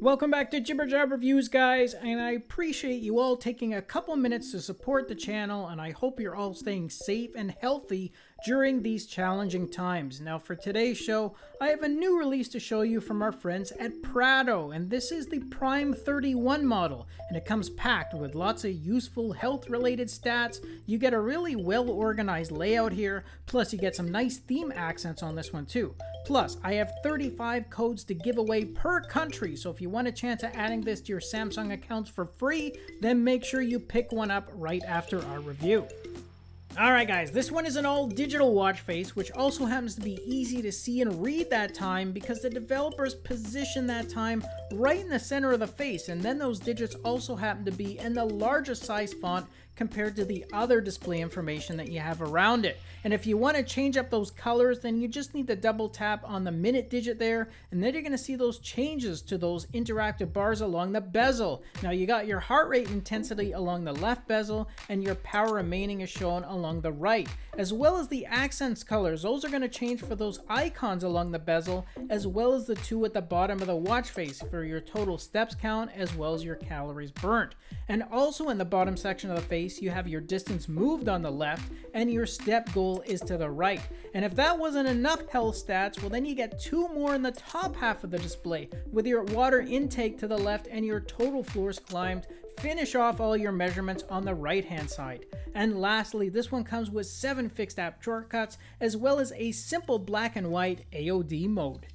Welcome back to Jibber Jab Reviews, guys, and I appreciate you all taking a couple minutes to support the channel, and I hope you're all staying safe and healthy during these challenging times. Now, for today's show, I have a new release to show you from our friends at Prado, and this is the Prime 31 model, and it comes packed with lots of useful health-related stats. You get a really well-organized layout here, plus you get some nice theme accents on this one too. Plus, I have 35 codes to give away per country, so if you want a chance at adding this to your Samsung accounts for free, then make sure you pick one up right after our review. Alright guys, this one is an all digital watch face, which also happens to be easy to see and read that time because the developers position that time right in the center of the face, and then those digits also happen to be in the largest size font compared to the other display information that you have around it. And if you want to change up those colors, then you just need to double tap on the minute digit there, and then you're going to see those changes to those interactive bars along the bezel. Now you got your heart rate intensity along the left bezel, and your power remaining is shown along the right, as well as the accents colors. Those are going to change for those icons along the bezel, as well as the two at the bottom of the watch face your total steps count, as well as your calories burnt. And also in the bottom section of the face, you have your distance moved on the left and your step goal is to the right. And if that wasn't enough health stats, well then you get two more in the top half of the display with your water intake to the left and your total floors climbed. Finish off all your measurements on the right hand side. And lastly, this one comes with 7 fixed app shortcuts as well as a simple black and white AOD mode.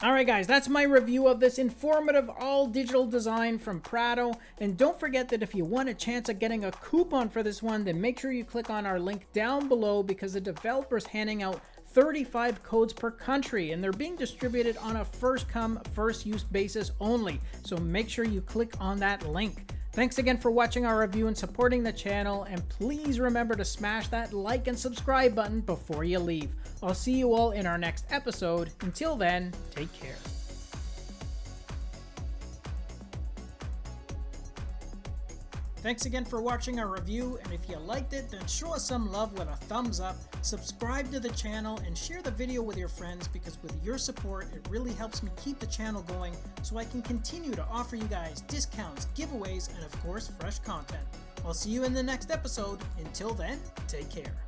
Alright guys, that's my review of this informative all-digital design from Prado. And don't forget that if you want a chance at getting a coupon for this one, then make sure you click on our link down below because the developer's handing out 35 codes per country and they're being distributed on a first come first use basis only so make sure you click on that link Thanks again for watching our review and supporting the channel, and please remember to smash that like and subscribe button before you leave. I'll see you all in our next episode. Until then, take care. Thanks again for watching our review, and if you liked it, then show us some love with a thumbs up, subscribe to the channel, and share the video with your friends because with your support, it really helps me keep the channel going so I can continue to offer you guys discounts, giveaways, and of course, fresh content. I'll see you in the next episode. Until then, take care.